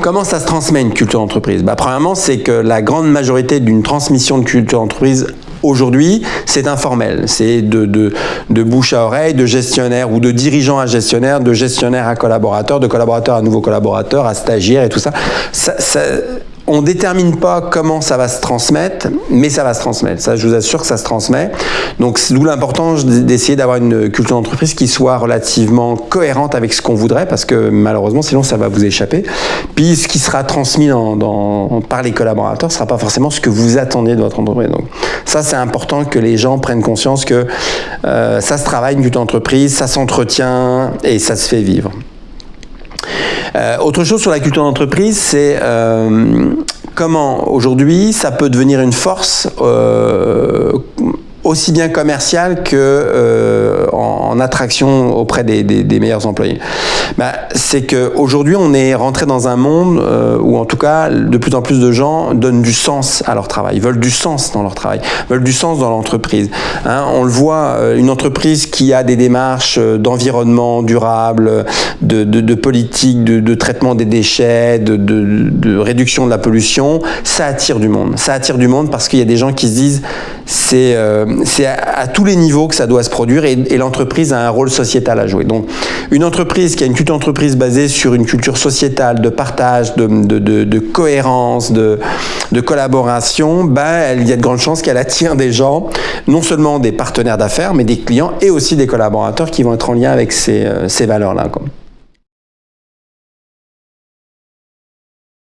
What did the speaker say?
Comment ça se transmet une culture d'entreprise bah, Premièrement, c'est que la grande majorité d'une transmission de culture d'entreprise Aujourd'hui, c'est informel. C'est de, de, bouche à oreille, de gestionnaire ou de dirigeant à gestionnaire, de gestionnaire à collaborateur, de collaborateur à nouveau collaborateur, à stagiaire et tout ça. ça, ça on ne détermine pas comment ça va se transmettre, mais ça va se transmettre. Ça, je vous assure que ça se transmet. Donc, d'où l'importance d'essayer d'avoir une culture d'entreprise qui soit relativement cohérente avec ce qu'on voudrait, parce que malheureusement, sinon, ça va vous échapper. Puis, ce qui sera transmis dans, par les collaborateurs ne sera pas forcément ce que vous attendiez de votre entreprise. Donc, ça, c'est important que les gens prennent conscience que euh, ça se travaille une culture d'entreprise, ça s'entretient et ça se fait vivre. Euh, autre chose sur la culture d'entreprise, c'est euh, comment aujourd'hui ça peut devenir une force euh, aussi bien commercial que euh, en, attraction auprès des, des, meilleurs employés bah, C'est qu'aujourd'hui, on est rentré dans un monde euh, où, en tout cas, de plus en plus de gens donnent du sens à leur travail, veulent du sens dans leur travail, veulent du sens dans l'entreprise. Hein, on le voit, euh, une entreprise qui a des démarches d'environnement durable, de, de, de politique, de, de, traitement des déchets, de, réduction de la pollution, ça attire du monde. Ça attire du monde parce qu'il y a des gens qui se disent c'est c'est à, tous les niveaux que ça doit se produire et, l'entreprise a un rôle sociétal à jouer. Donc, une entreprise qui a une culture d'entreprise basée sur une culture sociétale de partage, de, cohérence, de, collaboration, ben, il y a de grandes chances qu'elle attire des gens, non seulement des partenaires d'affaires, mais des clients et aussi des collaborateurs qui vont être en lien avec ces, euh, ces valeurs-là.